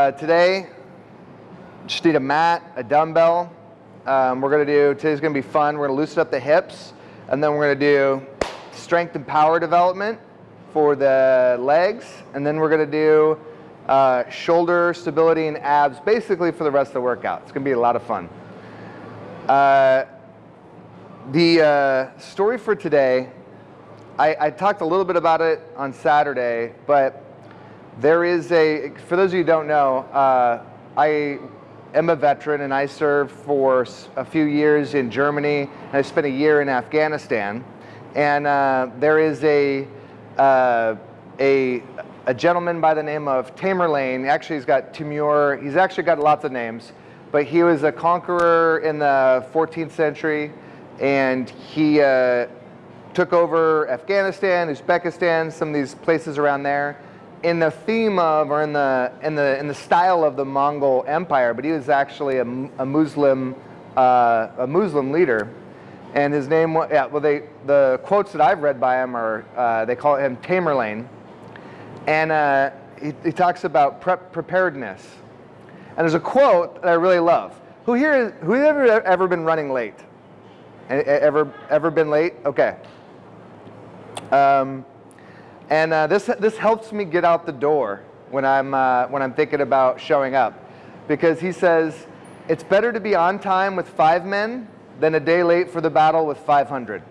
Uh, today, just need a mat, a dumbbell. Um, we're gonna do, today's gonna be fun. We're gonna loosen up the hips, and then we're gonna do strength and power development for the legs, and then we're gonna do uh, shoulder stability and abs, basically for the rest of the workout. It's gonna be a lot of fun. Uh, the uh, story for today, I, I talked a little bit about it on Saturday, but there is a, for those of you who don't know, uh, I am a veteran and I served for a few years in Germany and I spent a year in Afghanistan. And uh, there is a, uh, a, a gentleman by the name of Tamerlane. Actually, he's got Timur. He's actually got lots of names, but he was a conqueror in the 14th century and he uh, took over Afghanistan, Uzbekistan, some of these places around there in the theme of or in the in the in the style of the Mongol Empire, but he was actually a, a Muslim uh, a Muslim leader, and his name yeah. Well, they the quotes that I've read by him are uh, they call him Tamerlane, and uh, he, he, talks about prep preparedness, and there's a quote that I really love. Who here who ever ever been running late? Ever ever been late? Okay. Um, and uh, this, this helps me get out the door when I'm, uh, when I'm thinking about showing up. Because he says, it's better to be on time with five men than a day late for the battle with 500.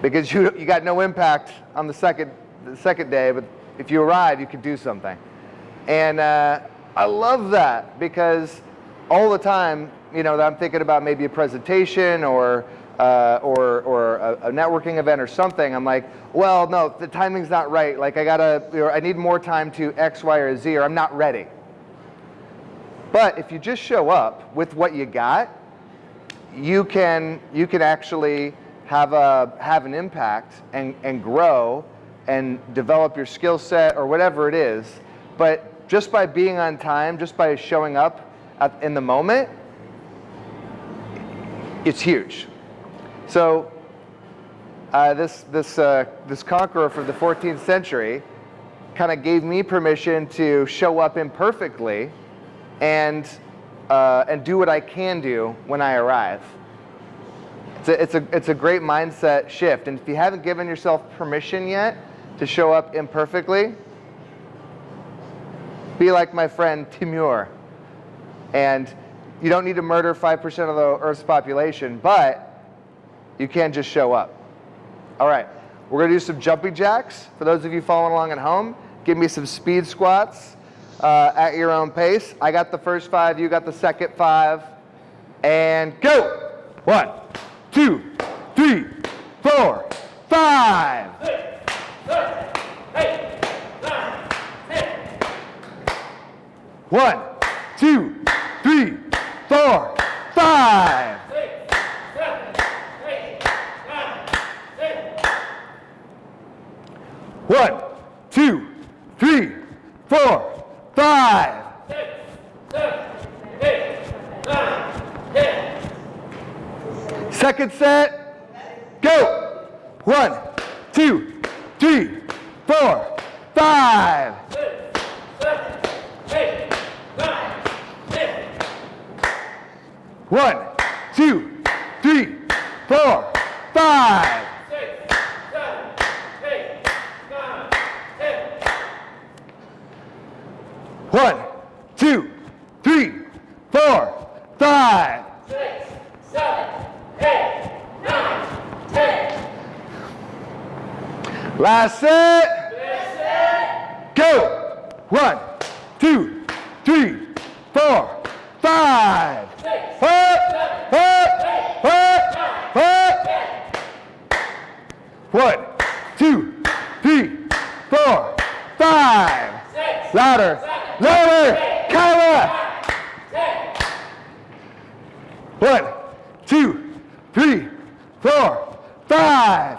Because you, you got no impact on the second, the second day, but if you arrive, you can do something. And uh, I love that because all the time, you know, that I'm thinking about maybe a presentation or uh, or, or a, networking event or something, I'm like, well, no, the timing's not right. Like I gotta, you I need more time to X, Y, or Z, or I'm not ready. But if you just show up with what you got, you can, you can actually have, a, have an impact and, and grow and develop your skill set or whatever it is. But just by being on time, just by showing up at, in the moment, it's huge. So uh, this, this, uh, this conqueror from the 14th century kind of gave me permission to show up imperfectly and, uh, and do what I can do when I arrive. It's a, it's, a, it's a great mindset shift. And if you haven't given yourself permission yet to show up imperfectly, be like my friend Timur. And you don't need to murder 5% of the Earth's population, but you can't just show up. All right, we're gonna do some jumping jacks. For those of you following along at home, give me some speed squats uh, at your own pace. I got the first five, you got the second five. And go! One, two, three, four, five. One, two, three, four, five. One, two, three, four, five. Six, seven, eight, nine, ten. Second set, go. One, two, three, four, five. Six, seven, eight, nine, ten. One, two, three, four, five. One, two, three, four, five. Six, seven, eight, nine, ten. Last set. Last set. Go. One, two, three, four, five. Six, four, seven, four, eight, four, nine, four. One, two, three, four, five. Six, Louder. Seven, Lower. Cover. One, two, three, four, five.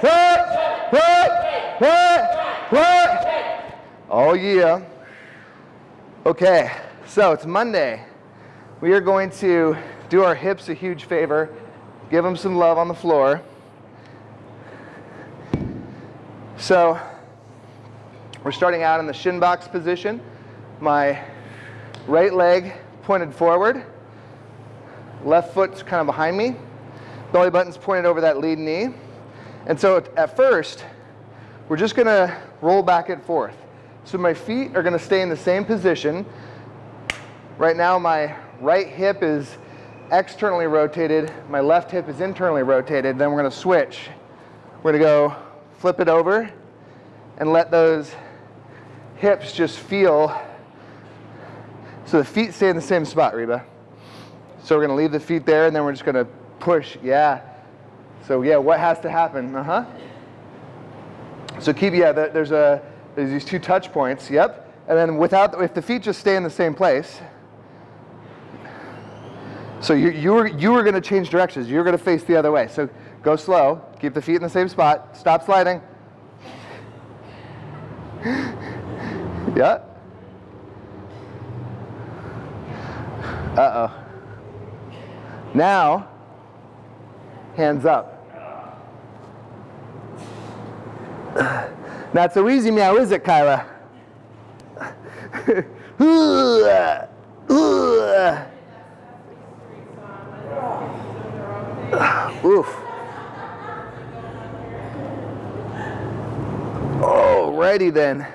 What? What? What? What? Oh yeah. Okay, so it's Monday. We are going to do our hips a huge favor, give them some love on the floor. So we're starting out in the shin box position. my right leg pointed forward, left foot's kind of behind me, belly button's pointed over that lead knee. And so at first, we're just gonna roll back and forth. So my feet are gonna stay in the same position. Right now my right hip is externally rotated, my left hip is internally rotated, then we're gonna switch. We're gonna go flip it over and let those hips just feel, so the feet stay in the same spot, Reba. So we're gonna leave the feet there and then we're just gonna push, yeah. So yeah, what has to happen? Uh-huh. So keep, yeah, there's a, there's these two touch points, yep. And then without, if the feet just stay in the same place, so you, you, were, you were gonna change directions. You're gonna face the other way. So go slow, keep the feet in the same spot, stop sliding. yeah. Uh-oh. Now, hands up. Not so easy meow, is it, Kyla? Oof. Alrighty then.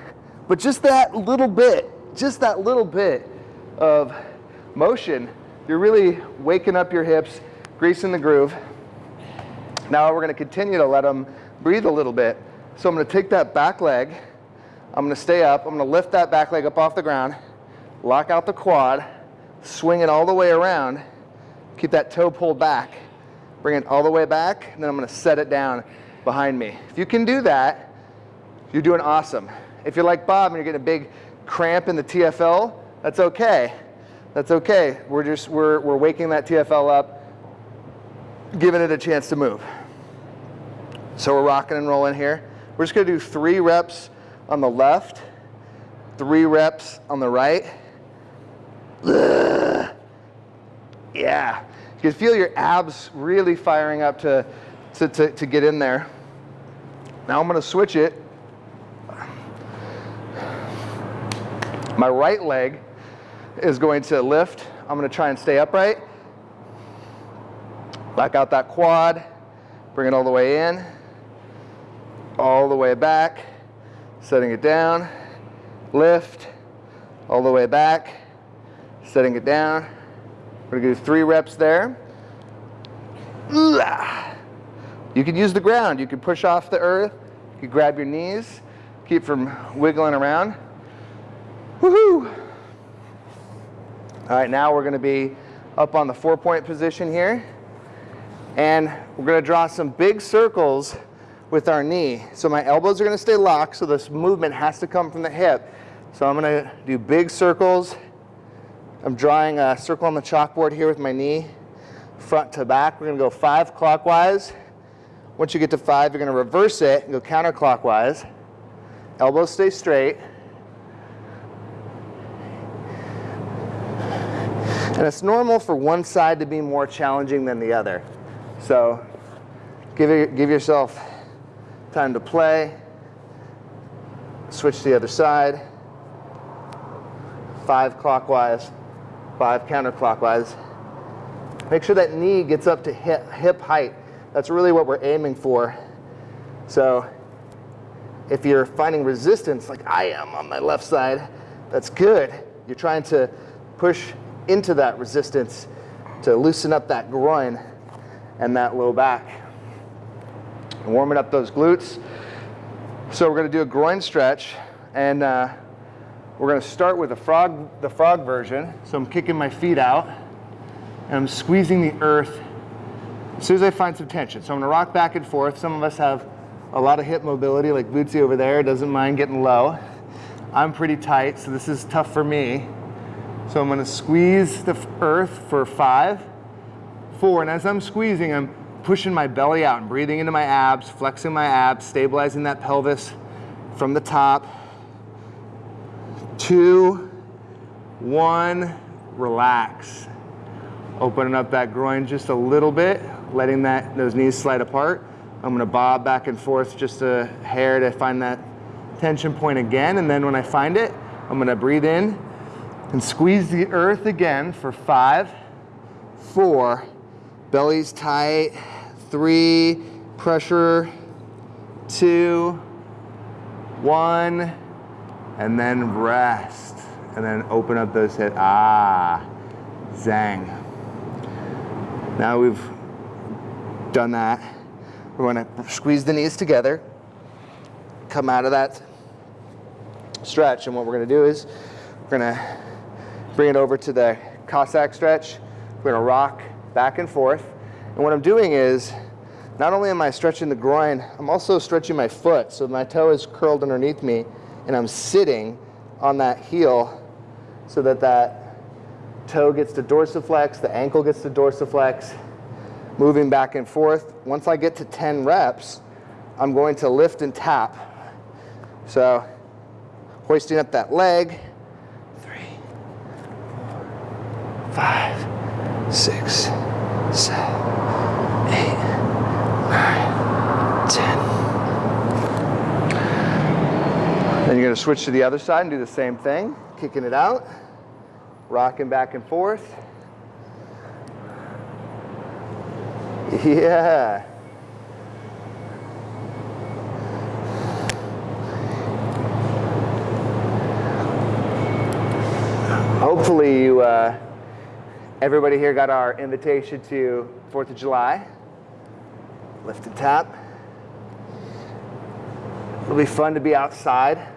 But just that little bit, just that little bit of motion, you're really waking up your hips, greasing the groove. Now we're gonna continue to let them breathe a little bit. So I'm gonna take that back leg, I'm gonna stay up, I'm gonna lift that back leg up off the ground, lock out the quad, swing it all the way around, keep that toe pulled back, bring it all the way back, and then I'm gonna set it down behind me. If you can do that, you're doing awesome. If you're like Bob and you're getting a big cramp in the TFL, that's okay. That's okay. We're just, we're, we're waking that TFL up, giving it a chance to move. So we're rocking and rolling here. We're just gonna do three reps on the left, three reps on the right. Ugh. Yeah, you can feel your abs really firing up to, to, to, to get in there. Now I'm gonna switch it. My right leg is going to lift. I'm gonna try and stay upright. Back out that quad, bring it all the way in all the way back, setting it down, lift, all the way back, setting it down. We're gonna do three reps there. You can use the ground. You can push off the earth. You can grab your knees, keep from wiggling around. Woohoo! All right, now we're gonna be up on the four point position here. And we're gonna draw some big circles with our knee. So my elbows are gonna stay locked, so this movement has to come from the hip. So I'm gonna do big circles. I'm drawing a circle on the chalkboard here with my knee, front to back. We're gonna go five clockwise. Once you get to five, you're gonna reverse it and go counterclockwise. Elbows stay straight. And it's normal for one side to be more challenging than the other. So give, it, give yourself Time to play. Switch to the other side. Five clockwise, five counterclockwise. Make sure that knee gets up to hip, hip height. That's really what we're aiming for. So if you're finding resistance like I am on my left side, that's good. You're trying to push into that resistance to loosen up that groin and that low back warming up those glutes. So we're gonna do a groin stretch and uh, we're gonna start with the frog, the frog version. So I'm kicking my feet out and I'm squeezing the earth as soon as I find some tension. So I'm gonna rock back and forth. Some of us have a lot of hip mobility like Bootsy over there, doesn't mind getting low. I'm pretty tight, so this is tough for me. So I'm gonna squeeze the earth for five, four, and as I'm squeezing, I'm pushing my belly out and breathing into my abs, flexing my abs, stabilizing that pelvis from the top. Two, one, relax. Opening up that groin just a little bit, letting that those knees slide apart. I'm gonna bob back and forth just a hair to find that tension point again. And then when I find it, I'm gonna breathe in And squeeze the earth again for five, four, belly's tight, three, pressure, two, one, and then rest. And then open up those hips. Ah, zang. Now we've done that. We're gonna squeeze the knees together, come out of that stretch, and what we're gonna do is we're gonna bring it over to the Cossack stretch. We're gonna rock back and forth. And what I'm doing is, not only am I stretching the groin, I'm also stretching my foot. So my toe is curled underneath me and I'm sitting on that heel so that that toe gets to dorsiflex, the ankle gets to dorsiflex, moving back and forth. Once I get to 10 reps, I'm going to lift and tap. So hoisting up that leg, three, five, six, seven, eight, nine, ten. Then you're gonna switch to the other side and do the same thing, kicking it out, rocking back and forth. Yeah. Hopefully you, uh, everybody here got our invitation to 4th of July. Lift and tap. It'll be fun to be outside.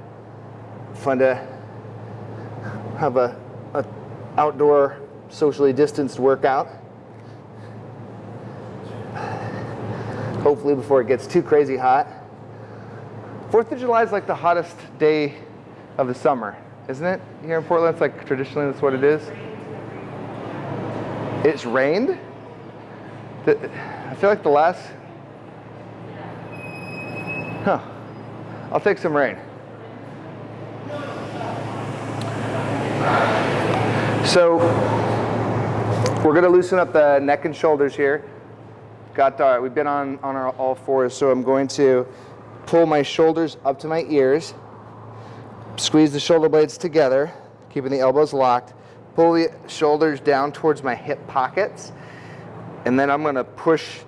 Fun to have a, a outdoor socially distanced workout. Hopefully before it gets too crazy hot. Fourth of July is like the hottest day of the summer, isn't it? Here in Portland, it's like traditionally that's what it is. It's rained. I feel like the last. Huh. I'll take some rain. So we're going to loosen up the neck and shoulders here. Got our, we've been on, on our all fours, so I'm going to pull my shoulders up to my ears, squeeze the shoulder blades together, keeping the elbows locked, pull the shoulders down towards my hip pockets, and then I'm going to push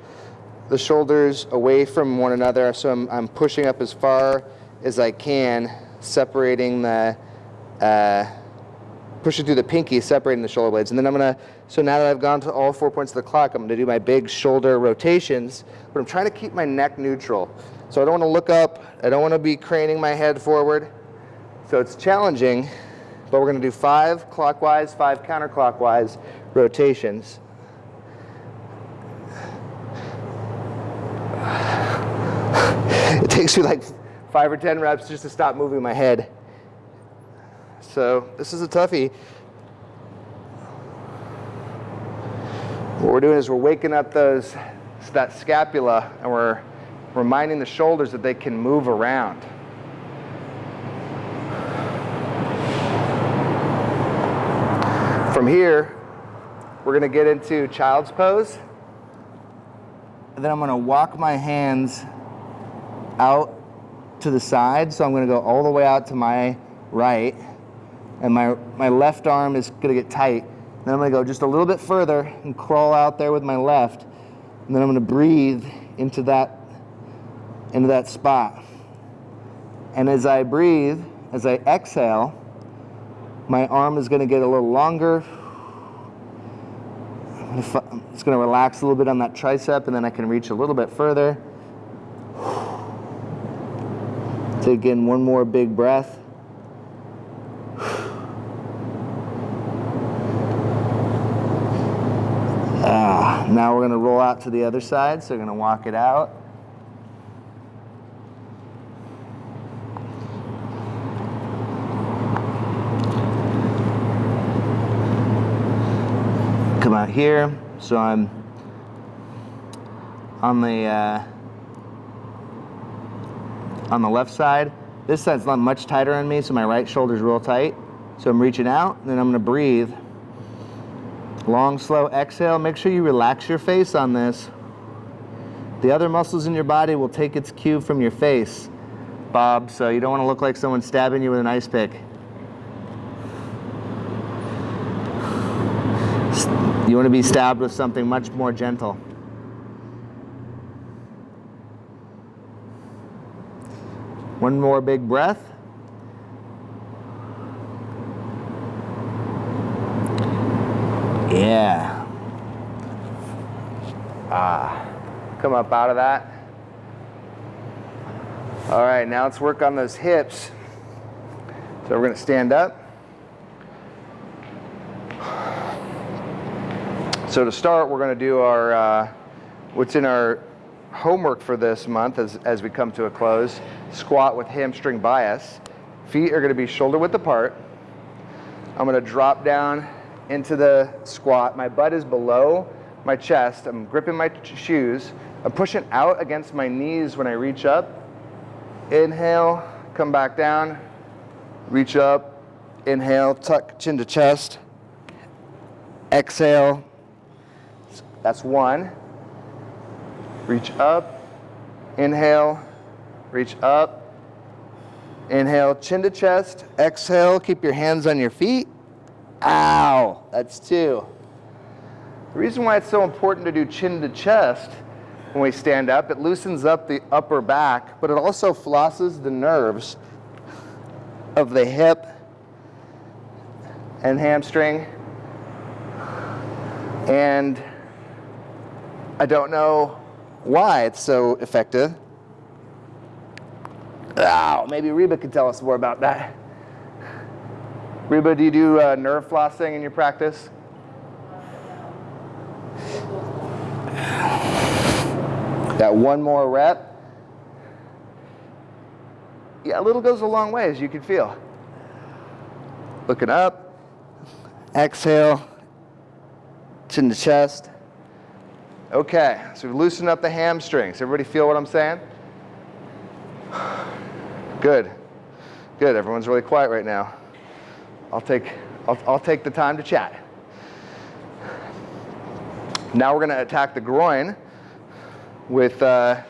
the shoulders away from one another. So I'm, I'm pushing up as far as I can, separating the, uh, pushing through the pinky, separating the shoulder blades. And then I'm gonna, so now that I've gone to all four points of the clock, I'm gonna do my big shoulder rotations, but I'm trying to keep my neck neutral. So I don't wanna look up, I don't wanna be craning my head forward. So it's challenging, but we're gonna do five clockwise, five counterclockwise rotations. It takes me like five or 10 reps just to stop moving my head. So this is a toughie. What we're doing is we're waking up those, that scapula and we're reminding the shoulders that they can move around. From here, we're gonna get into child's pose. And then I'm gonna walk my hands out to the side. So I'm gonna go all the way out to my right. And my, my left arm is gonna get tight. Then I'm gonna go just a little bit further and crawl out there with my left. And then I'm gonna breathe into that, into that spot. And as I breathe, as I exhale, my arm is gonna get a little longer. It's gonna relax a little bit on that tricep and then I can reach a little bit further. Take in one more big breath. Ah, now we're going to roll out to the other side, so we're going to walk it out. Come out here, so I'm on the uh, on the left side. This side's not much tighter on me, so my right shoulder's real tight. So I'm reaching out, and then I'm gonna breathe. Long, slow exhale. Make sure you relax your face on this. The other muscles in your body will take its cue from your face, Bob, so you don't wanna look like someone stabbing you with an ice pick. You want to be stabbed with something much more gentle. One more big breath. Yeah. Ah. Come up out of that. All right, now let's work on those hips. So we're going to stand up. So to start, we're going to do our uh, what's in our homework for this month as, as we come to a close. Squat with hamstring bias. Feet are going to be shoulder width apart. I'm going to drop down into the squat. My butt is below my chest. I'm gripping my shoes. I'm pushing out against my knees when I reach up. Inhale, come back down, reach up, inhale, tuck chin to chest. Exhale, that's one. Reach up, inhale, reach up, inhale, chin to chest. Exhale, keep your hands on your feet. Ow, that's two. The reason why it's so important to do chin to chest when we stand up. It loosens up the upper back, but it also flosses the nerves of the hip and hamstring. And I don't know why it's so effective. Oh, maybe Reba could tell us more about that. Reba, do you do uh, nerve flossing in your practice? That one more rep. Yeah, a little goes a long way, as you can feel. Looking up. Exhale. Chin to chest. Okay, so we loosen up the hamstrings. Everybody feel what I'm saying? Good. Good. Everyone's really quiet right now. I'll take, I'll, I'll take the time to chat. Now we're going to attack the groin with uh,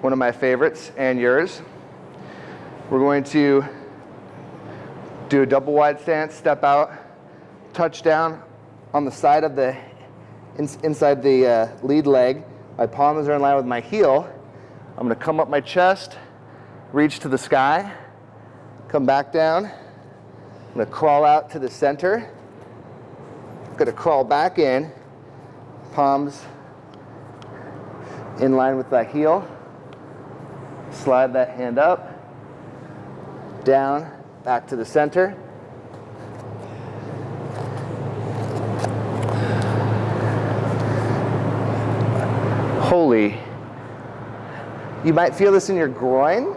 one of my favorites and yours. We're going to do a double wide stance, step out, touch down on the side of the, in, inside the uh, lead leg. My palms are in line with my heel. I'm gonna come up my chest, reach to the sky, come back down. I'm gonna crawl out to the center. I'm gonna crawl back in, palms in line with that heel. Slide that hand up, down, back to the center. Holy. You might feel this in your groin.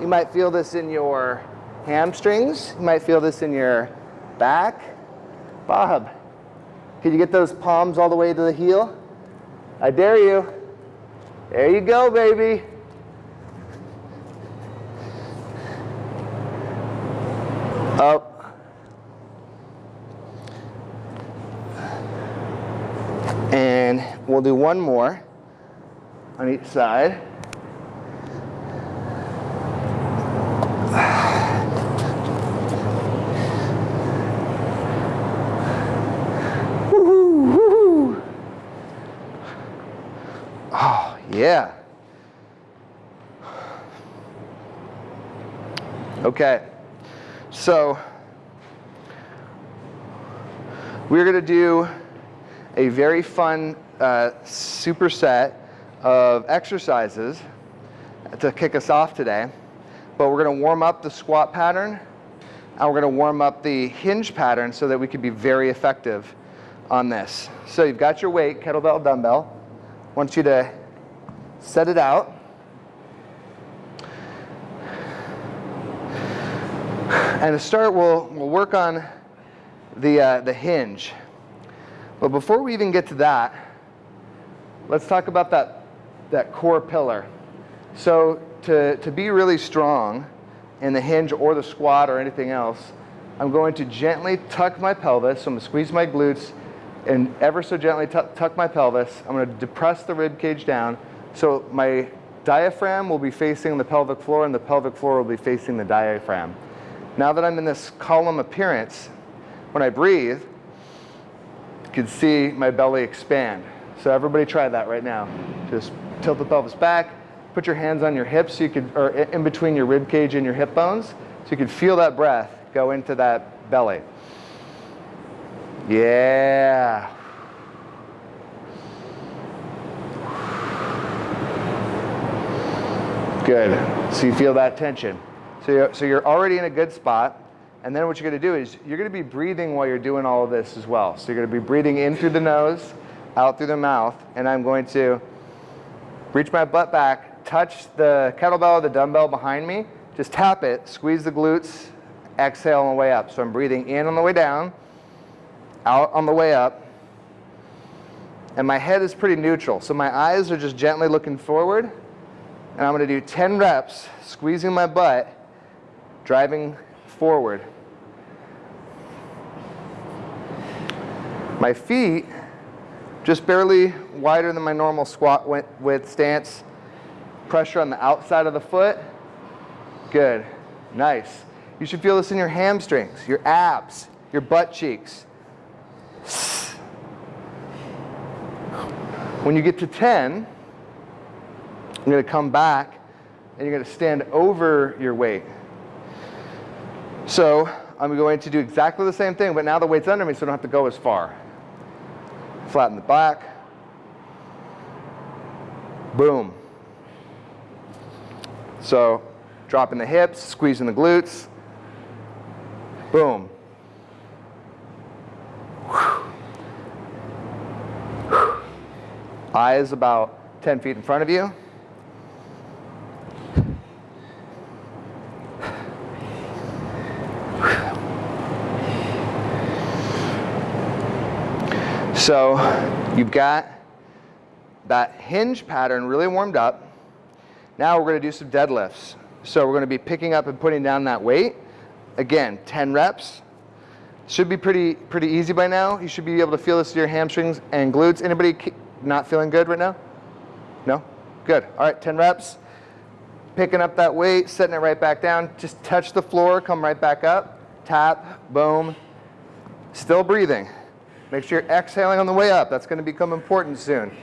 You might feel this in your hamstrings. You might feel this in your back. Bob, can you get those palms all the way to the heel? I dare you. There you go, baby. Up. And we'll do one more on each side. Yeah. Okay. So we're going to do a very fun uh, superset of exercises to kick us off today. But we're going to warm up the squat pattern and we're going to warm up the hinge pattern so that we can be very effective on this. So you've got your weight, kettlebell, dumbbell. I want you to set it out. And to start, we'll, we'll work on the, uh, the hinge. But before we even get to that, let's talk about that, that core pillar. So to, to be really strong in the hinge or the squat or anything else, I'm going to gently tuck my pelvis. So I'm going to squeeze my glutes and ever so gently tuck my pelvis. I'm going to depress the rib cage down. So my diaphragm will be facing the pelvic floor and the pelvic floor will be facing the diaphragm. Now that I'm in this column appearance, when I breathe, you can see my belly expand. So everybody try that right now. Just tilt the pelvis back, put your hands on your hips so you could, or in between your rib cage and your hip bones, so you can feel that breath go into that belly. Yeah. Good. So you feel that tension. So you're, so you're already in a good spot. And then what you're going to do is you're going to be breathing while you're doing all of this as well. So you're going to be breathing in through the nose, out through the mouth, and I'm going to reach my butt back, touch the kettlebell or the dumbbell behind me, just tap it, squeeze the glutes, exhale on the way up. So I'm breathing in on the way down, out on the way up, and my head is pretty neutral. So my eyes are just gently looking forward, and I'm going to do 10 reps, squeezing my butt, driving forward. My feet just barely wider than my normal squat width stance. Pressure on the outside of the foot. Good. Nice. You should feel this in your hamstrings, your abs, your butt cheeks. When you get to 10, you're going to come back and you're going to stand over your weight. So I'm going to do exactly the same thing, but now the weight's under me so I don't have to go as far. Flatten the back. Boom. So dropping the hips, squeezing the glutes. Boom. Eyes about 10 feet in front of you. So you've got that hinge pattern really warmed up. Now we're going to do some deadlifts. So we're going to be picking up and putting down that weight. Again, 10 reps. Should be pretty, pretty easy by now. You should be able to feel this in your hamstrings and glutes. Anybody not feeling good right now? No? Good. All right, 10 reps. Picking up that weight, setting it right back down. Just touch the floor, come right back up. Tap, boom. Still breathing. Make sure you're exhaling on the way up. That's going to become important soon.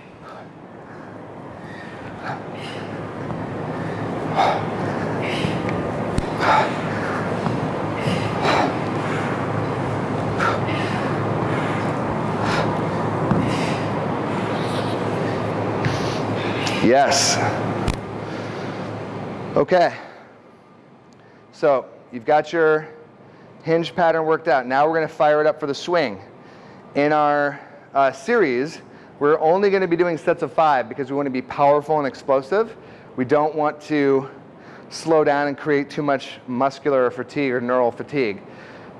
Yes. Okay. So you've got your hinge pattern worked out. Now we're going to fire it up for the swing. In our uh, series, we're only going to be doing sets of five because we want to be powerful and explosive. We don't want to slow down and create too much muscular fatigue or neural fatigue.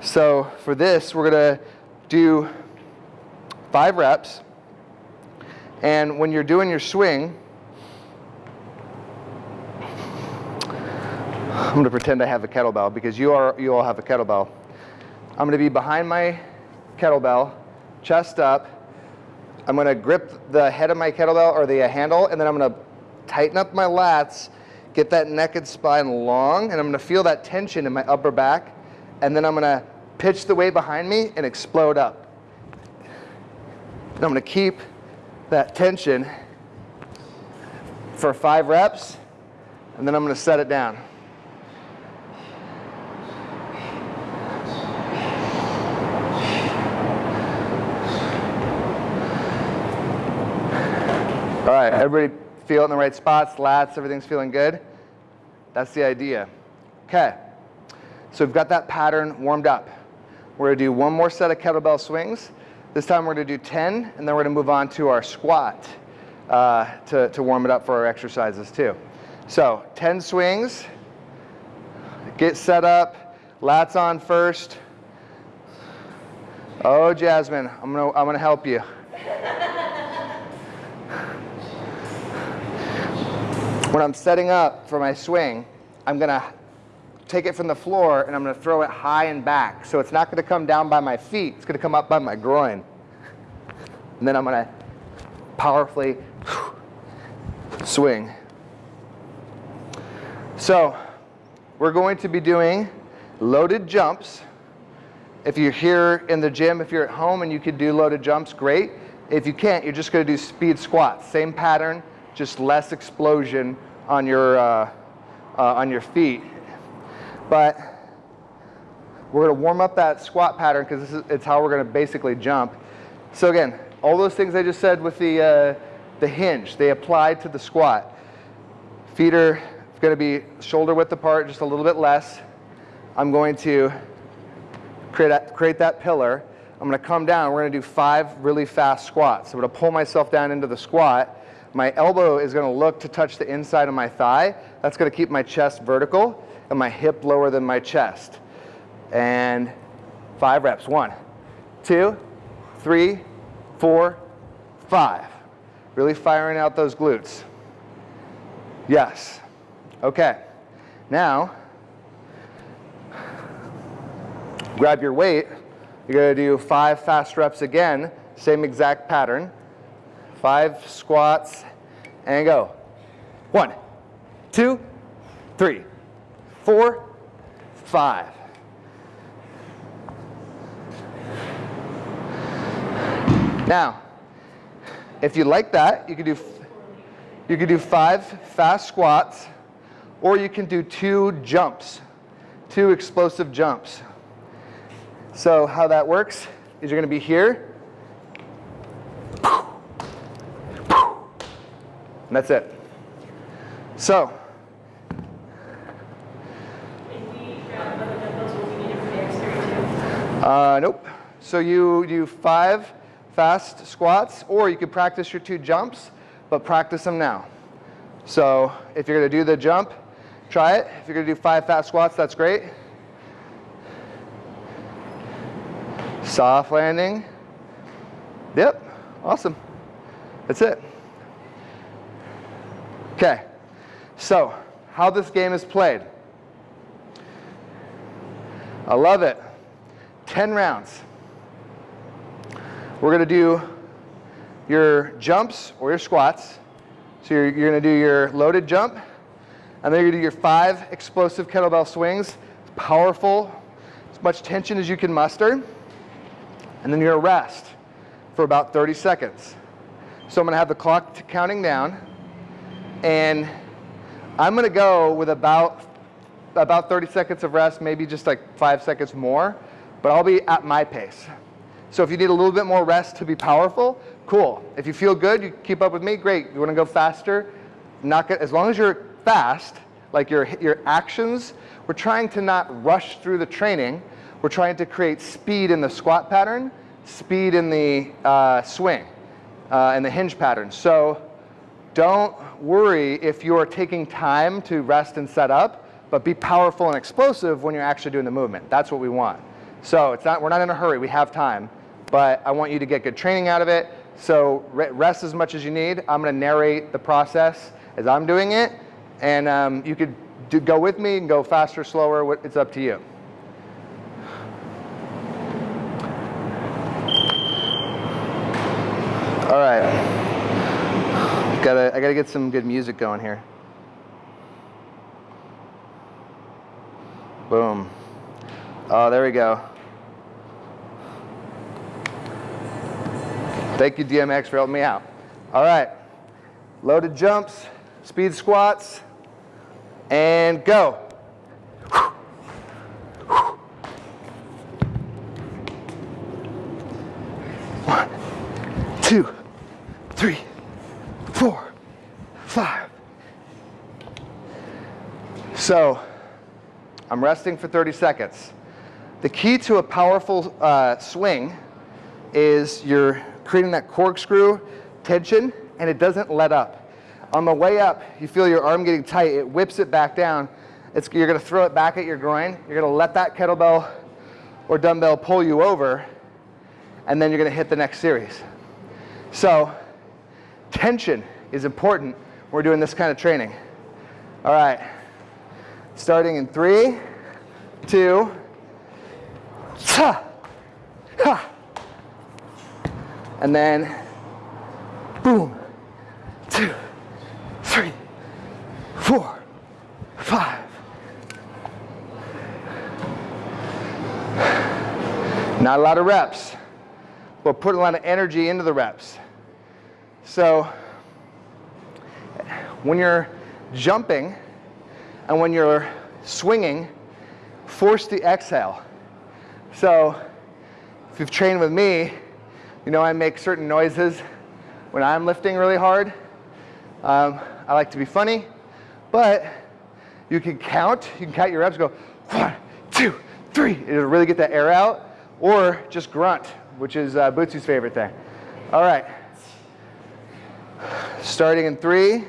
So for this, we're going to do five reps. And when you're doing your swing, I'm going to pretend I have a kettlebell because you, are, you all have a kettlebell. I'm going to be behind my kettlebell, chest up. I'm going to grip the head of my kettlebell or the handle, and then I'm going to tighten up my lats, get that neck and spine long, and I'm going to feel that tension in my upper back, and then I'm going to pitch the weight behind me and explode up. And I'm going to keep that tension for five reps, and then I'm going to set it down. All right, everybody feel in the right spots, lats, everything's feeling good? That's the idea. Okay, so we've got that pattern warmed up. We're gonna do one more set of kettlebell swings. This time we're gonna do 10, and then we're gonna move on to our squat uh, to, to warm it up for our exercises too. So 10 swings, get set up, lats on first. Oh, Jasmine, I'm gonna, I'm gonna help you. When I'm setting up for my swing, I'm going to take it from the floor and I'm going to throw it high and back. So it's not going to come down by my feet. It's going to come up by my groin. And then I'm going to powerfully swing. So we're going to be doing loaded jumps If you're here in the gym, if you're at home and you could do loaded jumps, great. If you can't, you're just gonna do speed squats. Same pattern, just less explosion on your, uh, uh, on your feet. But we're gonna warm up that squat pattern because it's how we're gonna basically jump. So again, all those things I just said with the, uh, the hinge, they apply to the squat. Feet are gonna be shoulder width apart, just a little bit less. I'm going to create that, create that pillar. I'm gonna come down, we're gonna do five really fast squats. I'm gonna pull myself down into the squat. My elbow is gonna look to touch the inside of my thigh. That's gonna keep my chest vertical and my hip lower than my chest. And five reps, one, two, three, four, five. Really firing out those glutes. Yes. Okay. Now, grab your weight. You're to do five fast reps again, same exact pattern. Five squats and go. One, two, three, four, five. Now, if you like that, you can do you can do five fast squats, or you can do two jumps, two explosive jumps. So how that works is you're to be here. And that's it. So. Uh, nope. So you do five fast squats, or you could practice your two jumps, but practice them now. So if you're going to do the jump, try it. If you're going to do five fast squats, that's great. Soft landing. Yep, awesome. That's it. Okay, so how this game is played. I love it. 10 rounds. We're going to do your jumps or your squats. So you're, you're going to do your loaded jump, and then you're going to do your five explosive kettlebell swings. It's powerful, as much tension as you can muster. And then you're going to rest for about 30 seconds. So I'm going to have the clock counting down, and I'm going to go with about about 30 seconds of rest, maybe just like five seconds more, but I'll be at my pace. So if you need a little bit more rest to be powerful, cool. If you feel good, you keep up with me, great. You want to go faster? Not as long as you're fast, like your, your actions, we're trying to not rush through the training. We're trying to create speed in the squat pattern, speed in the uh, swing, uh, and the hinge pattern. So don't worry if you're taking time to rest and set up, but be powerful and explosive when you're actually doing the movement. That's what we want. So it's not, we're not in a hurry, we have time, but I want you to get good training out of it. So rest as much as you need. I'm going to narrate the process as I'm doing it, and um, you could do, go with me and go faster, slower. It's up to you. All right. Gotta, I gotta get some good music going here. Boom. Oh, there we go. Thank you, DMX, for helping me out. All right, loaded jumps, speed squats, and go. One, two, three, four, five. So, I'm resting for 30 seconds. The key to a powerful uh, swing is you're creating that corkscrew tension, and it doesn't let up. On the way up, you feel your arm getting tight, it whips it back down. It's, you're gonna throw it back at your groin, you're gonna let that kettlebell or dumbbell pull you over, and then you're gonna hit the next series. So, tension is important when we're doing this kind of training. All right, starting in three, two, ha, ha. And then boom, two, three, four, five. Not a lot of reps, but put a lot of energy into the reps. So when you're jumping and when you're swinging, force the exhale. So if you've trained with me, you know I make certain noises when I'm lifting really hard. Um, I like to be funny, but you can count, you can count your reps, go one, two, three. It'll really get that air out, or just grunt, which is uh, Bootsy's favorite thing. All right. Starting in three,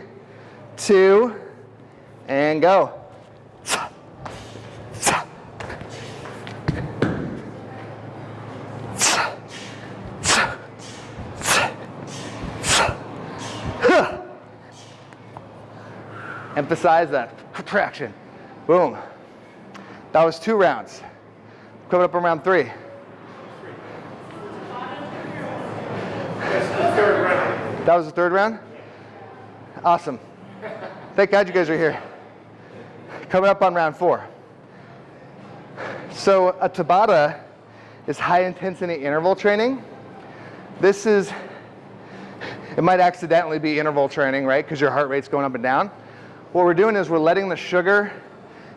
two, and go. Emphasize that contraction. Boom. That was two rounds. Coming up on round three. That was the third round? Awesome. Thank God you guys are here. Coming up on round four. So a Tabata is high intensity interval training. This is, it might accidentally be interval training, right? Because your heart rate's going up and down. What we're doing is we're letting the sugar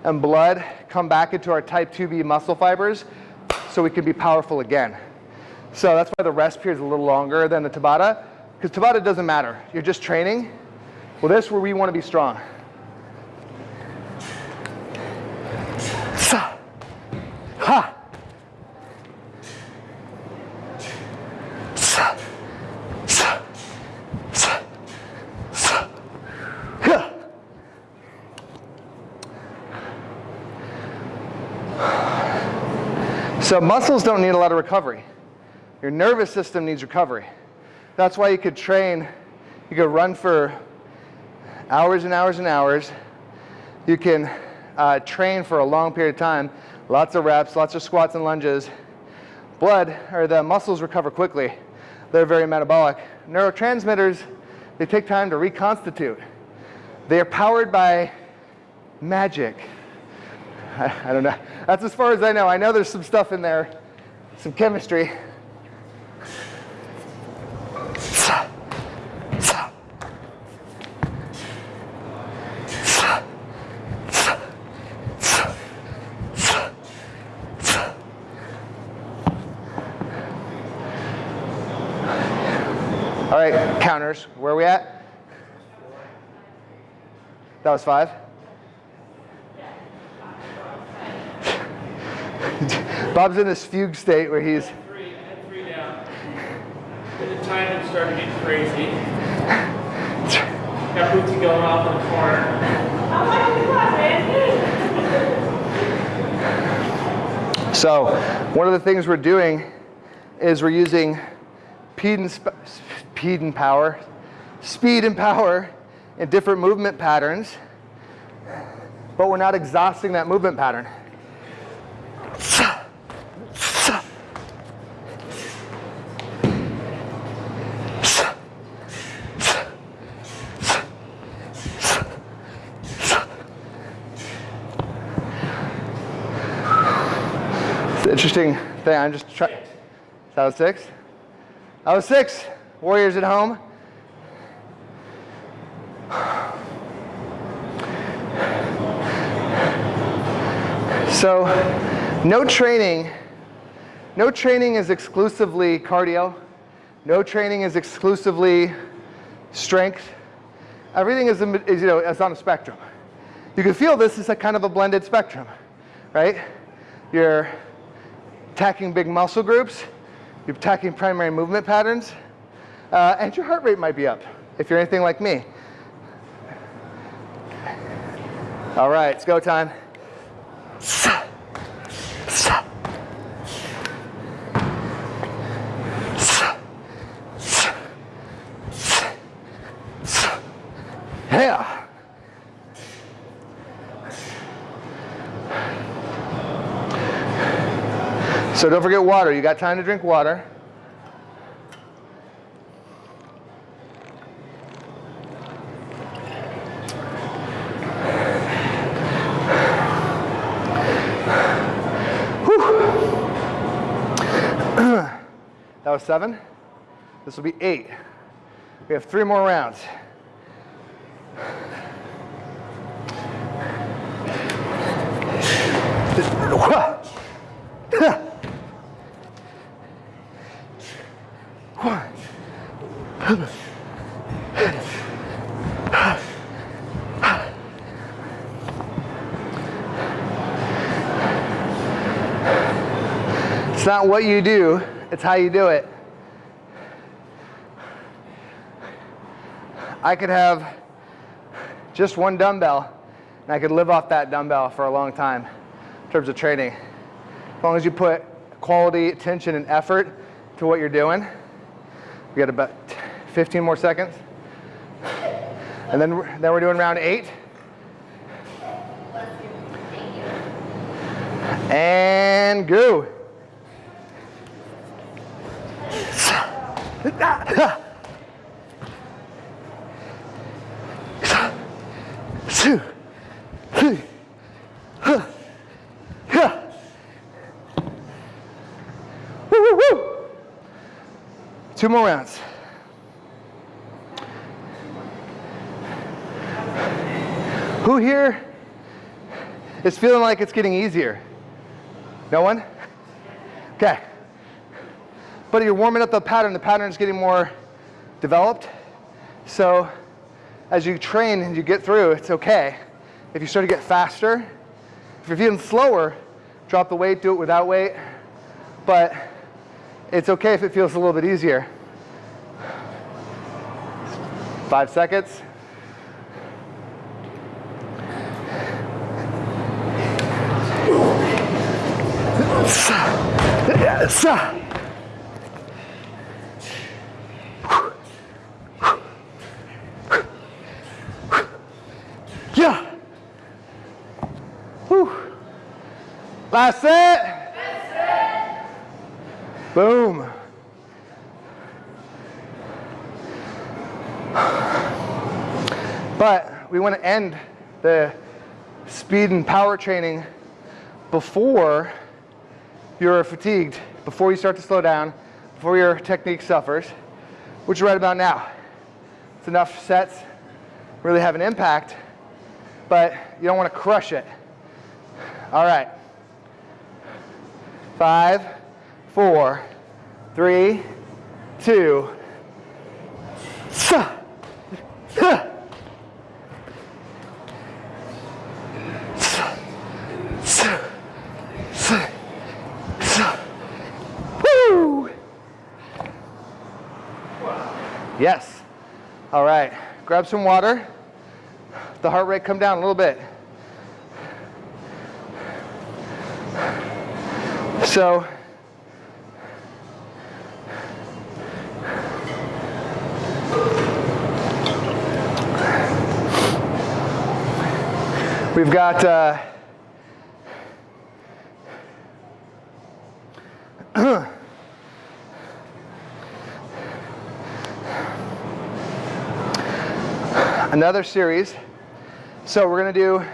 and blood come back into our type 2B muscle fibers so we can be powerful again. So that's why the rest period is a little longer than the Tabata, because Tabata doesn't matter. You're just training. Well, this is where we want to be strong. Ha. So muscles don't need a lot of recovery. Your nervous system needs recovery. That's why you could train, you could run for hours and hours and hours. You can uh, train for a long period of time, lots of reps, lots of squats and lunges. Blood, or the muscles recover quickly. They're very metabolic. Neurotransmitters, they take time to reconstitute. They are powered by magic. I, I don't know. That's as far as I know. I know there's some stuff in there, some chemistry. All right, counters. Where are we at? That was five. Bob's in this fugue state where he's. Three, three down. Then the timing started getting crazy. Got Bootsy going off in the corner. I'm the clock, man. So one of the things we're doing is we're using speed and, sp- speed and power, speed and power in different movement patterns, but we're not exhausting that movement pattern. Interesting thing. I'm just trying. That was six. That was six. Warriors at home. So, no training. No training is exclusively cardio. No training is exclusively strength. Everything is, is, you know, is on a spectrum. You can feel this is a kind of a blended spectrum, right? You're attacking big muscle groups, you're attacking primary movement patterns, uh, and your heart rate might be up if you're anything like me. All right, it's go time. Yeah. So don't forget water. You got time to drink water. Seven. This will be eight. We have three more rounds. It's not what you do, it's how you do it. I could have just one dumbbell and I could live off that dumbbell for a long time in terms of training. As long as you put quality attention and effort to what you're doing. We got about 15 more seconds. And then, then we're doing round eight. And go. Two, three, huh, yeah. Woo, woo, woo. Two more rounds. Who here is feeling like it's getting easier? No one? Okay. But you're warming up the pattern. The pattern is getting more developed. So as you train and you get through, it's okay. If you start to get faster, if you're feeling slower, drop the weight, do it without weight. But it's okay if it feels a little bit easier. Five seconds. Yes. Last set. Last set. Boom. But we want to end the speed and power training before you're fatigued, before you start to slow down, before your technique suffers, which is right about now. It's enough sets, really have an impact, but you don't want to crush it. All right. Five, four, three, two. Woo! Yes. All right. Grab some water. The heart rate come down a little bit. So we've got uh, another series. So we're going to do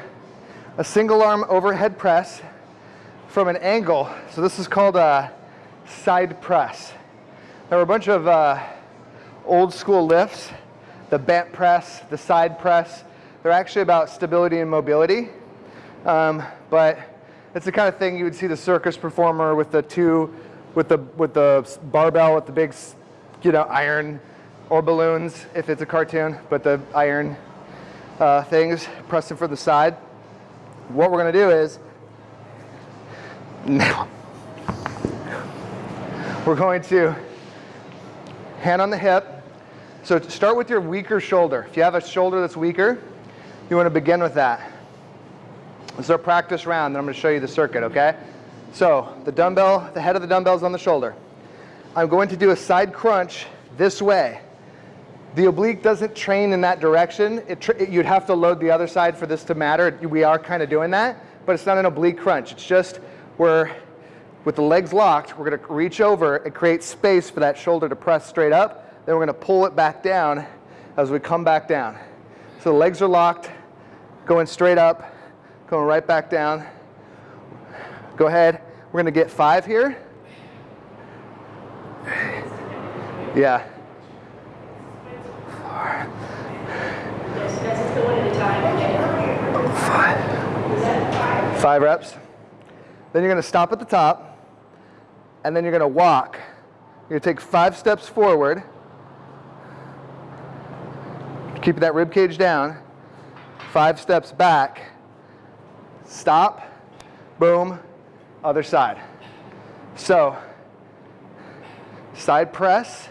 a single arm overhead press from an angle. So this is called a side press. There were a bunch of uh, old school lifts, the bent press, the side press. They're actually about stability and mobility. Um, but it's the kind of thing you would see the circus performer with the two, with the, with the barbell with the big, you know, iron or balloons if it's a cartoon, but the iron uh, things pressing from the side. What we're going to do is now we're going to hand on the hip. So start with your weaker shoulder. If you have a shoulder that's weaker, you want to begin with that. This is our practice round, then I'm going to show you the circuit, okay? So the dumbbell, the head of the dumbbell is on the shoulder. I'm going to do a side crunch this way. The oblique doesn't train in that direction. It tr you'd have to load the other side for this to matter. We are kind of doing that, but it's not an oblique crunch. It's just where, with the legs locked, we're going to reach over and create space for that shoulder to press straight up. Then we're going to pull it back down as we come back down. So the legs are locked, going straight up, going right back down. Go ahead. We're going to get five here. Yeah. That five? Five reps. Then you're going to stop at the top, and then you're going to walk. You're to take five steps forward, keep that rib cage down, five steps back, stop, boom, other side. So, side press,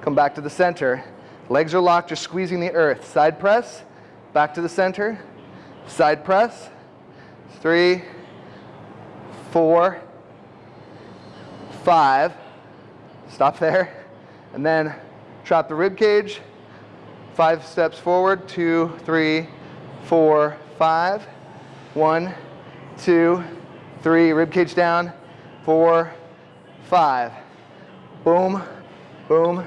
come back to the center. Legs are locked, you're squeezing the earth. Side press, back to the center, side press, three, four, five. Stop there. And then drop the rib cage. Five steps forward. Two, three, four, five. One, two, three. Rib cage down. Four, five. Boom, boom.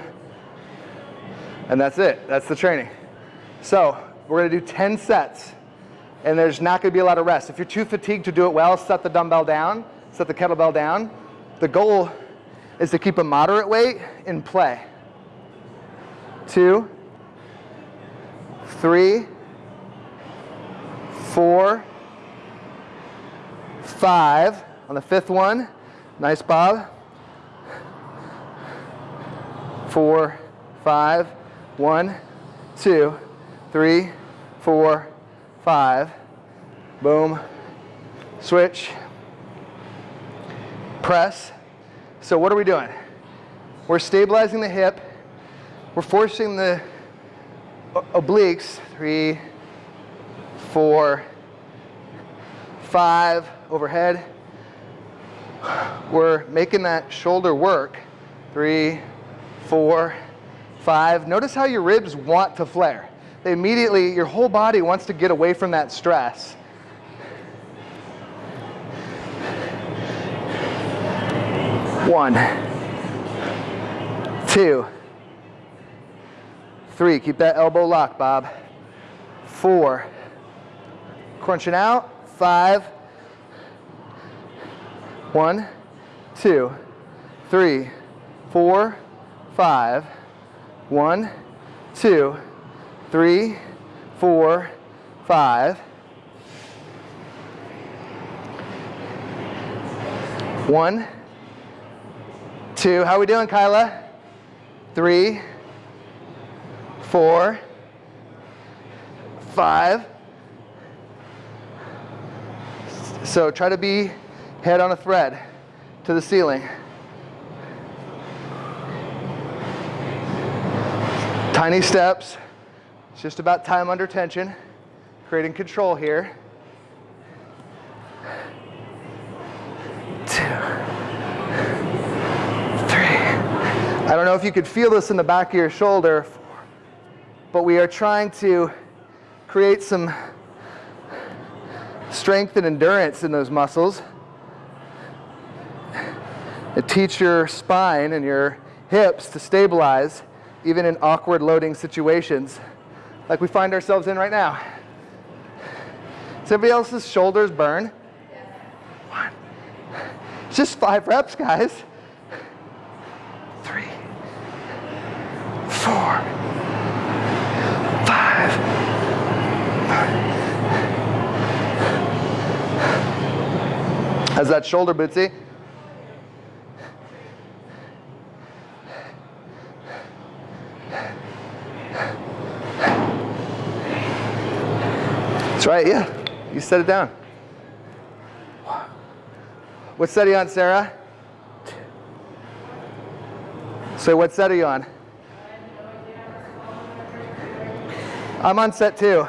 And that's it. That's the training. So we're to do 10 sets and there's not going to be a lot of rest. If you're too fatigued to do it well, set the dumbbell down, set the kettlebell down. The goal is to keep a moderate weight in play. Two, three, four, five. On the fifth one, nice bob. Four, five, one, two, three, four, five, boom, switch, press. So what are we doing? We're stabilizing the hip. We're forcing the obliques, three, four, five, overhead. We're making that shoulder work, three, four, five. Notice how your ribs want to flare immediately, your whole body wants to get away from that stress. One, two, three. Keep that elbow locked, Bob. Four. Crunching out. Five. One, two, three, four, five. One, two, three, four, five. One, two. How we doing, Kyla? Three, four, five. So try to be head on a thread to the ceiling. Tiny steps. Just about time under tension, creating control here. Two, three. I don't know if you could feel this in the back of your shoulder, but we are trying to create some strength and endurance in those muscles. And teach your spine and your hips to stabilize even in awkward loading situations like we find ourselves in right now. Everybody else's shoulders burn? One. Just five reps, guys. Three, four, five. How's that shoulder, Bootsy? That's right, yeah. You set it down. What set are you on, Sarah? So what set are you on? I'm on set two.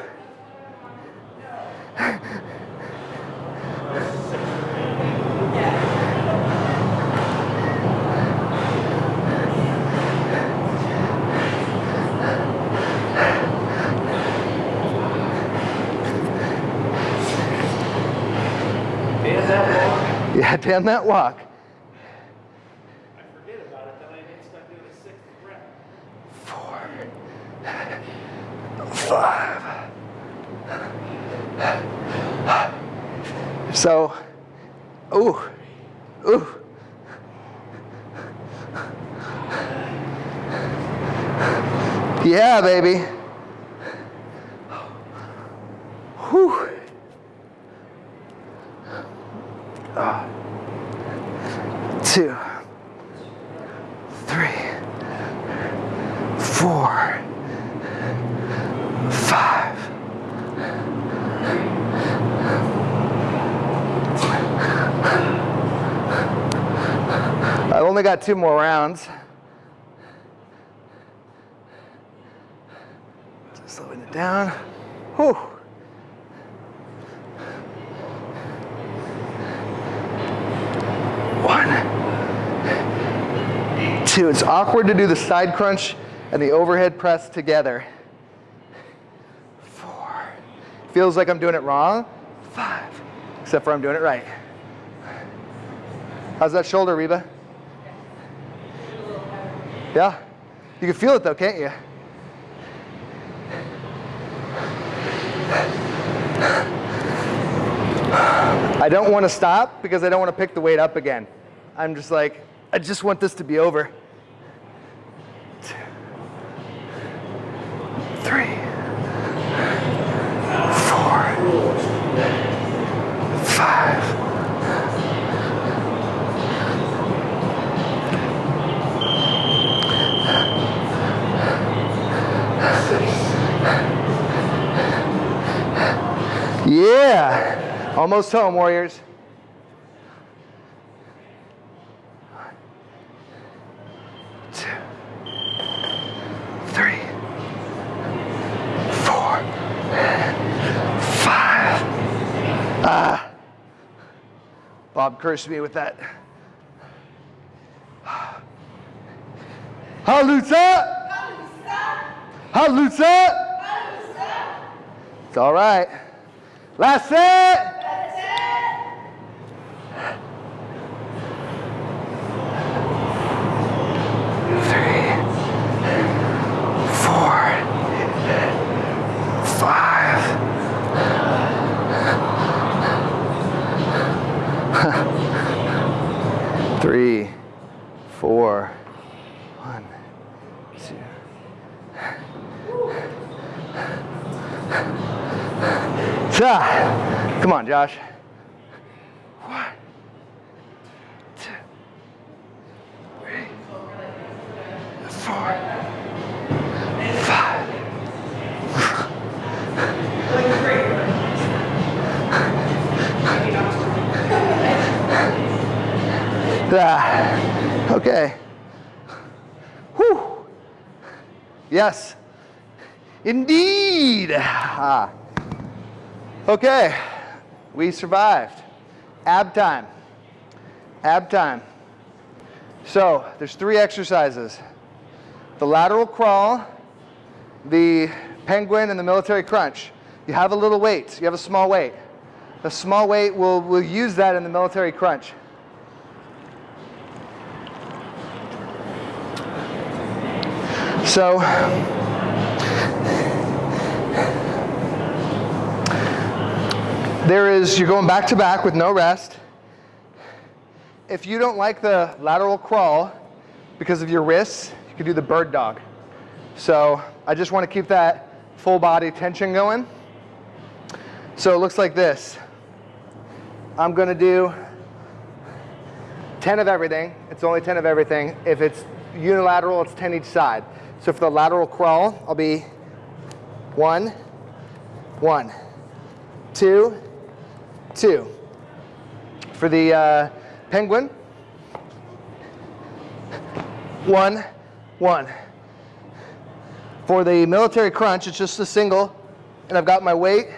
Walk, Yeah, damn that walk. I forget about it, then I get stuck doing a sixth rep. Four, five. So, ooh, ooh. Yeah, baby. Whew. Ah. Two, three, four, five. I've only got two more rounds. Just slowing it down. Whew. It's awkward to do the side crunch and the overhead press together. Four. Feels like I'm doing it wrong. Five. Except for I'm doing it right. How's that shoulder, Reba? Yeah? You can feel it though, can't you? I don't want to stop because I don't want to pick the weight up again. I'm just like, I just want this to be over. Three, four, five. Yeah. Almost home, Warriors. One, two, three, four, five. Ah. Cursed me with that. Halusa! Halusa! It's all right. Last set. Three, four, five. Three, four, one, two. Ah, Come on, Josh. One, two, three, four, five. Ah, okay. Whew. Yes. Indeed. Ah. Okay, we survived. Ab time. Ab time. So there's three exercises. The lateral crawl, the penguin, and the military crunch. You have a little weight. You have a small weight. A small weight, we'll, we'll use that in the military crunch. So There is, you're going back to back with no rest. If you don't like the lateral crawl because of your wrists, you can do the bird dog. So I just want to keep that full body tension going. So it looks like this. I'm going to do 10 of everything. It's only 10 of everything. If it's unilateral, it's 10 each side. So for the lateral crawl, I'll be one, one, two, two. For the uh, penguin, one, one. For the military crunch, it's just a single, and I've got my weight.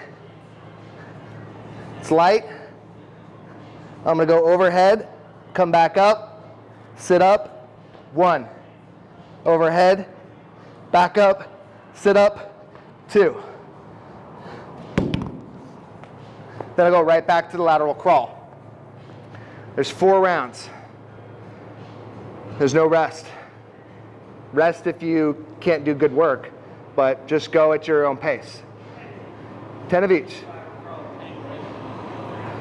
It's light. I'm gonna go overhead, come back up, sit up, one. Overhead, back up, sit up, two. Then I go right back to the lateral crawl. There's four rounds. There's no rest. Rest if you can't do good work, but just go at your own pace. 10 of each.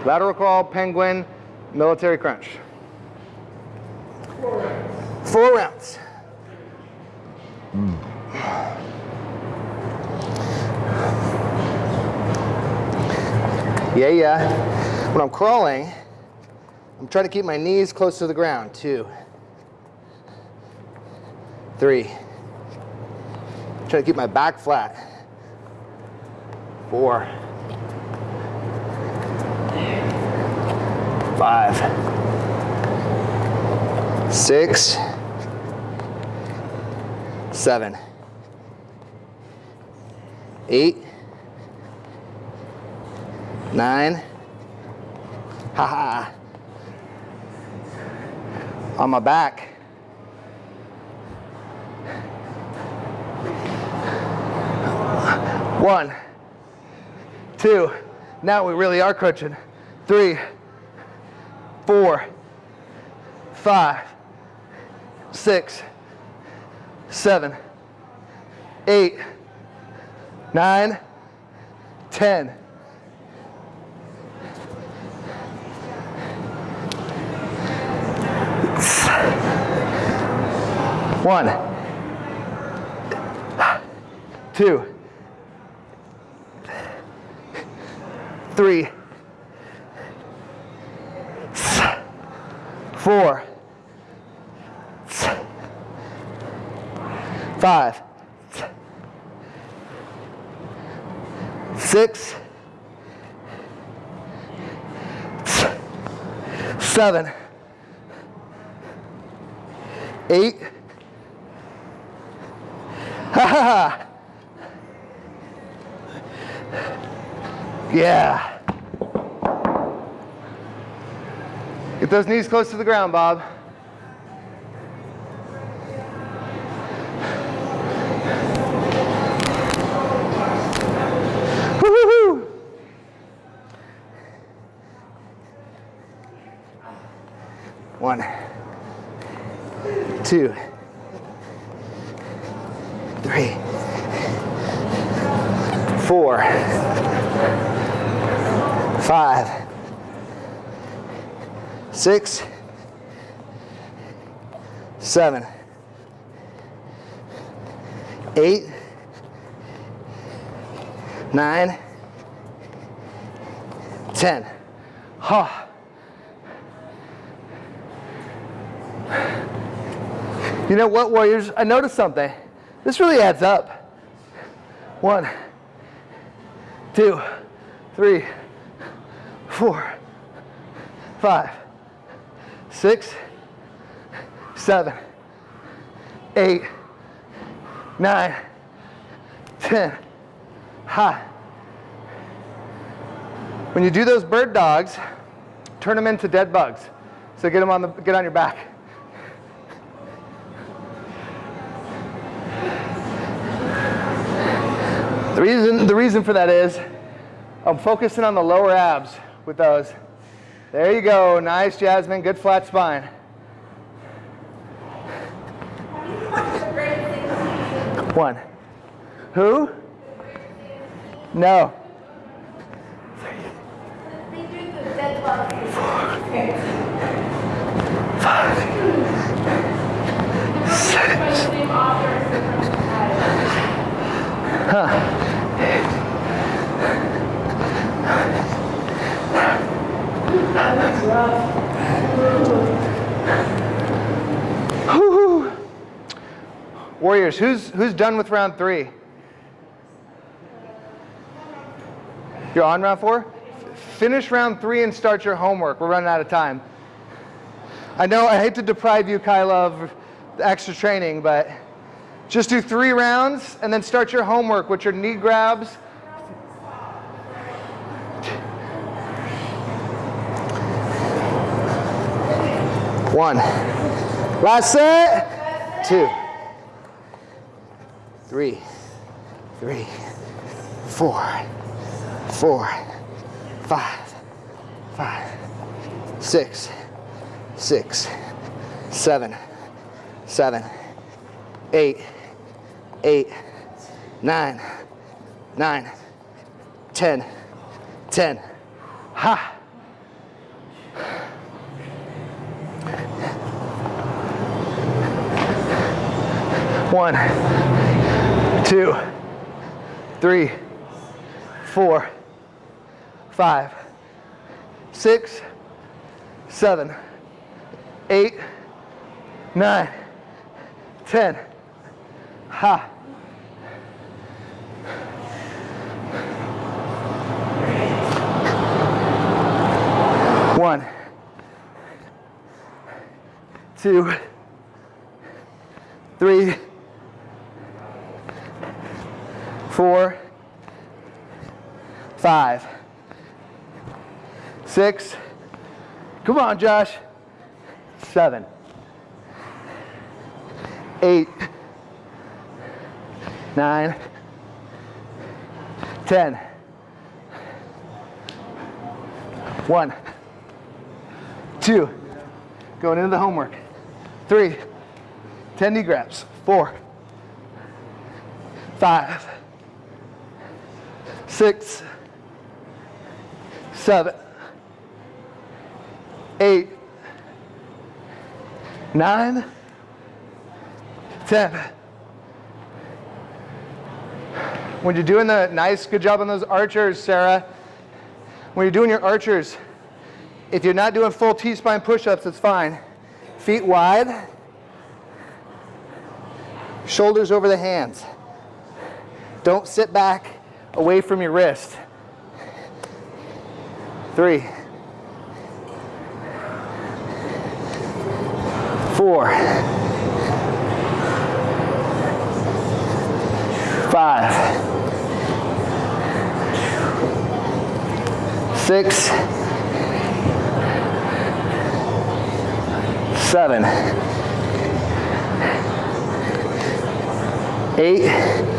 Lateral crawl, penguin, military crunch. Four rounds. Four rounds. Mm. Yeah, yeah. When I'm crawling, I'm trying to keep my knees close to the ground. Two, three. Try to keep my back flat. Four, five, six, seven, eight, nine. Haha. On my back. One, two. Now we really are crunching. Three, four, five, six, seven, eight, nine, ten. One, two, three, four, five, six, seven, eight. Yeah. Get those knees close to the ground, Bob. One, two, three, four, five, six, seven, eight, nine, ten. Ha. You know what, Warriors? I noticed something. This really adds up. One, two, three, four, five, six, seven, eight, nine, ten. Ha. When you do those bird dogs, turn them into dead bugs. So get them on the get on your back. The reason, the reason for that is I'm focusing on the lower abs with those. There you go. Nice, Jasmine. Good flat spine. One. Who? No. Whew. Warriors, who's, who's done with round three? You're on round four? Finish round three and start your homework. We're running out of time. I know I hate to deprive you, Kyla, of extra training, but just do three rounds and then start your homework with your knee grabs. One. Last set. Two. Three. Three. Four. Four. Five. Five. Six. Six. Seven. Seven. Eight. Eight. Nine. Nine. Ten. Ten. Ha. One, two, three, four, five, six, seven, eight, nine, ten. Ha. One, two, three, four, five, six, come on, Josh, seven, eight, nine, ten. One, two, going into the homework. Three, 10 knee grabs. Four, five, six, seven, eight, nine, ten. When you're doing the nice, good job on those archers, Sarah. When you're doing your archers, if you're not doing full T-spine push-ups, it's fine. Feet wide, shoulders over the hands. Don't sit back away from your wrist. Three, four, five, six, seven, eight,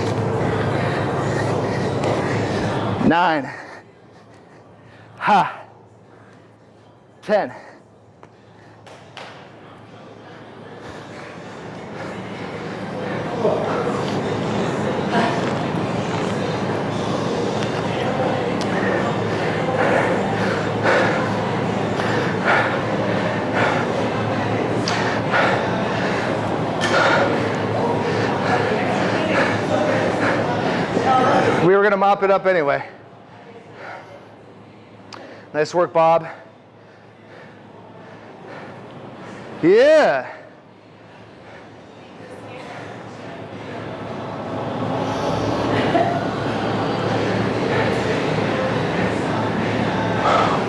nine, ha, ten. We were going to mop it up anyway. Nice work, Bob. Yeah.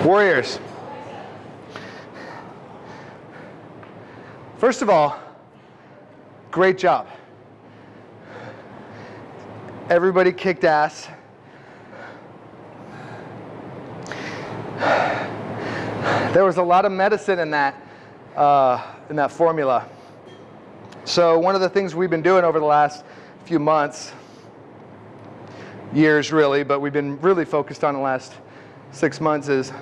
Warriors. First of all, great job. Everybody kicked ass. There was a lot of medicine in that, uh, in that formula. So one of the things we've been doing over the last few months, years really, but we've been really focused on the last six months is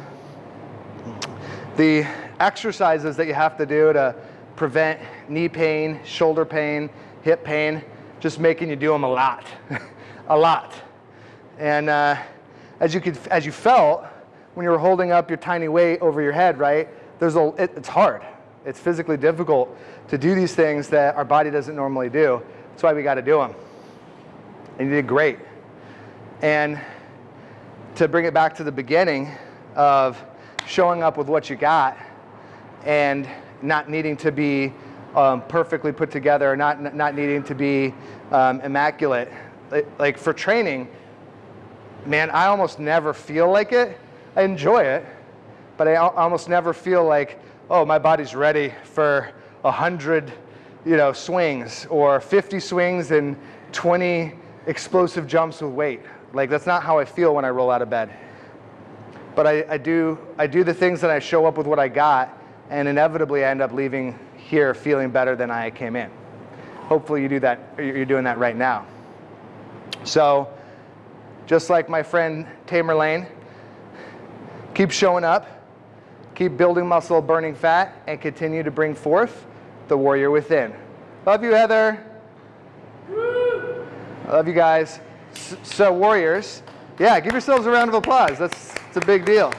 the exercises that you have to do to prevent knee pain, shoulder pain, hip pain, just making you do them a lot, a lot. And uh, as you could, as you felt when you're holding up your tiny weight over your head, right? There's a, it, it's hard. It's physically difficult to do these things that our body doesn't normally do. That's why we got to do them. And you did great. And to bring it back to the beginning of showing up with what you got and not needing to be um, perfectly put together, not, not needing to be um, immaculate. Like, like for training, man, I almost never feel like it. I enjoy it, but I almost never feel like, oh, my body's ready for a hundred, you know, swings or 50 swings and 20 explosive jumps with weight. Like that's not how I feel when I roll out of bed. But I, I do, I do the things that I show up with what I got, and inevitably I end up leaving here feeling better than I came in. Hopefully you do that, you're doing that right now. So, just like my friend Tamer Lane, keep showing up, keep building muscle, burning fat, and continue to bring forth the warrior within. Love you, Heather. I love you guys. So, warriors, yeah, give yourselves a round of applause. That's, that's a big deal.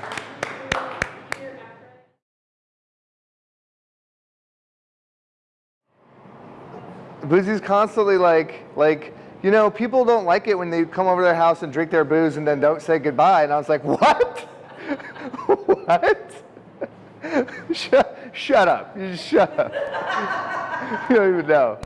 Boozy's constantly like, like, you know, people don't like it when they come over to their house and drink their booze and then don't say goodbye. And I was like, what? what? shut, shut up. You shut up. you don't even know.